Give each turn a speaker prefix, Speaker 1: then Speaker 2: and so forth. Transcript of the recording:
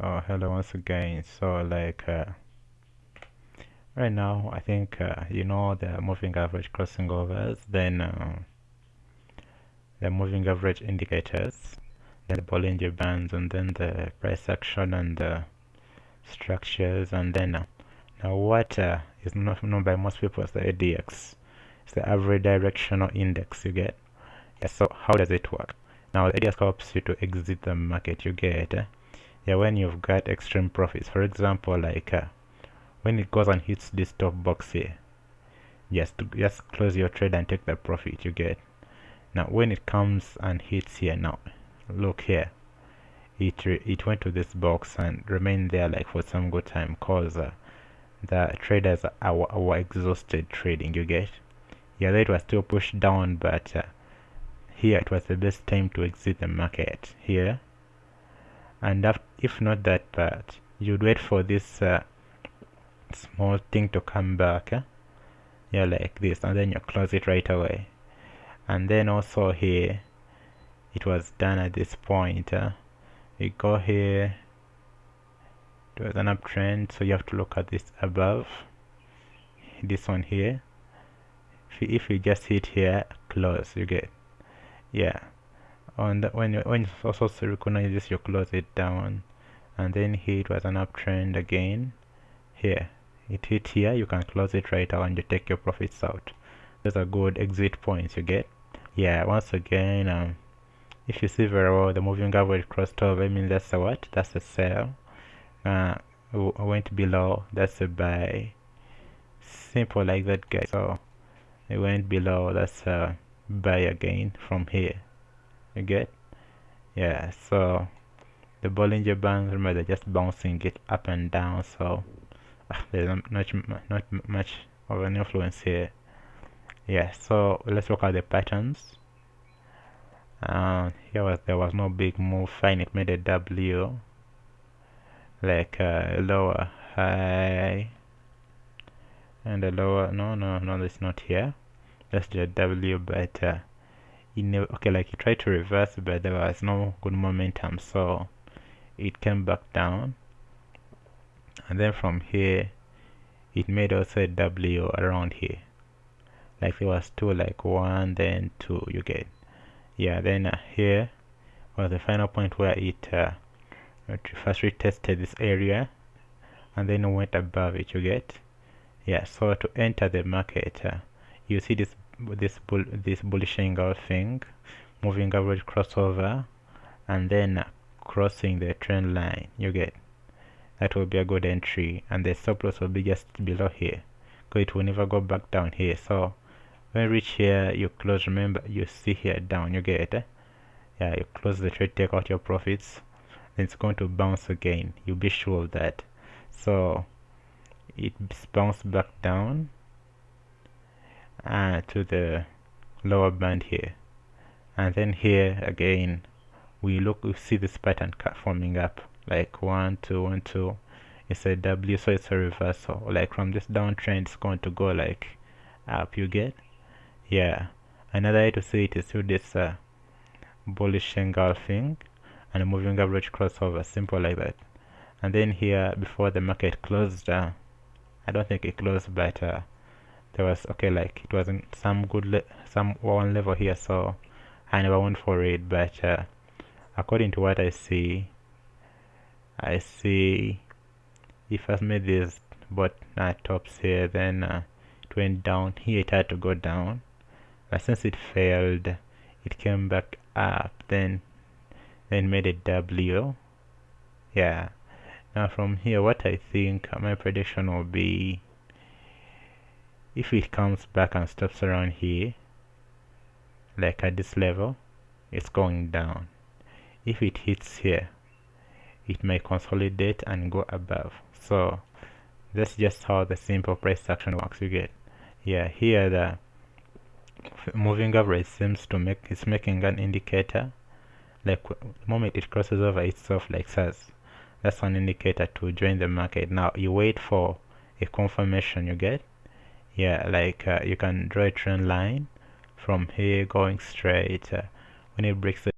Speaker 1: oh hello once again. So like uh, right now I think uh, you know the moving average crossing overs then uh, the moving average indicators then the Bollinger Bands and then the price action and the structures and then uh, now what uh, is not known by most people as the ADX it's the average directional index you get. Yeah, so how does it work? Now the ADX helps you to exit the market. You get eh? Yeah when you've got extreme profits. For example like uh, when it goes and hits this top box here just just close your trade and take the profit you get. Now when it comes and hits here now look here. It it went to this box and remained there like for some good time cause uh, the traders are, are exhausted trading you get? Yeah it was still pushed down but uh, here it was the best time to exit the market here and if not that part you'd wait for this uh, small thing to come back eh? yeah like this and then you close it right away. And then also here it was done at this point uh, we go here. It was an uptrend so you have to look at this above. This one here. If you, if you just hit here close you get yeah on the, when when also recognize this you close it down. And then here it was an uptrend again. Here it hit here you can close it right now and you take your profits out. Those are good exit points you get. Yeah once again um, if you see very well the moving average crossed over I mean that's a what? That's a sell. Uh, went below that's a buy. Simple like that guys. So it went below that's a buy again from here you get? Yeah so the Bollinger Bands remember they're just bouncing it up and down so uh, there's not much not much of an influence here. Yeah so let's look at the patterns. Uh, here was there was no big move fine it made a W like uh, lower high and a lower no no no it's not here. That's the W but uh, never okay like he tried to reverse but there was no good momentum so it came back down. And then from here it made also a W around here. Like there was two like one then two you get. Yeah then uh, here was the final point where it uh, first retested this area and then went above it you get. Yeah so to enter the market uh, you see this this bull this bullish engulfing moving average crossover and then crossing the trend line. You get that will be a good entry and the stop loss will be just below here. Because it will never go back down here. So when you reach here you close remember you see here down you get it yeah you close the trade take out your profits then it's going to bounce again. You be sure of that. So it bounced back down uh, to the lower band here. And then here again we look we see this pattern forming up like one two one two. It's a W so it's a reversal. Like from this downtrend it's going to go like up. You get? Yeah. Another way to see it is through this uh, bullish engulfing and moving average crossover. Simple like that. And then here before the market closed uh, I don't think it closed but uh, there was okay like it wasn't some good some one level here so I never went for it. But uh, according to what I see I see if I've made this but uh, tops here then uh, it went down. Here it had to go down. But since it failed it came back up then then made a W. Yeah. Now from here what I think my prediction will be if it comes back and stops around here like at this level it's going down. If it hits here it may consolidate and go above. So that's just how the simple price action works. You get yeah here the moving average seems to make it's making an indicator. Like the moment it crosses over itself like says that's an indicator to join the market. Now you wait for a confirmation you get yeah like uh, you can draw a trend line from here going straight uh, when it breaks the